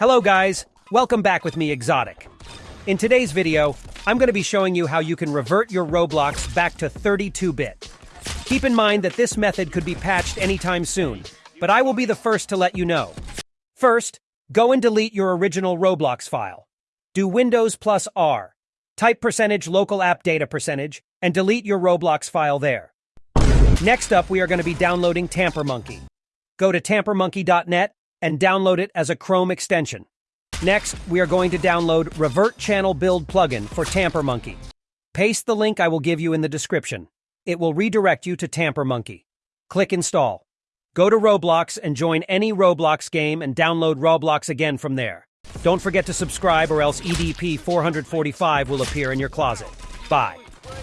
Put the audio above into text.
Hello, guys. Welcome back with me, Exotic. In today's video, I'm going to be showing you how you can revert your Roblox back to 32-bit. Keep in mind that this method could be patched anytime soon, but I will be the first to let you know. First, go and delete your original Roblox file. Do Windows plus R. Type percentage local app data percentage and delete your Roblox file there. Next up, we are going to be downloading Tampermonkey. Go to tampermonkey.net and download it as a Chrome extension. Next, we are going to download Revert Channel Build plugin for Tampermonkey. Paste the link I will give you in the description. It will redirect you to Tampermonkey. Click Install. Go to Roblox and join any Roblox game and download Roblox again from there. Don't forget to subscribe or else EDP 445 will appear in your closet. Bye.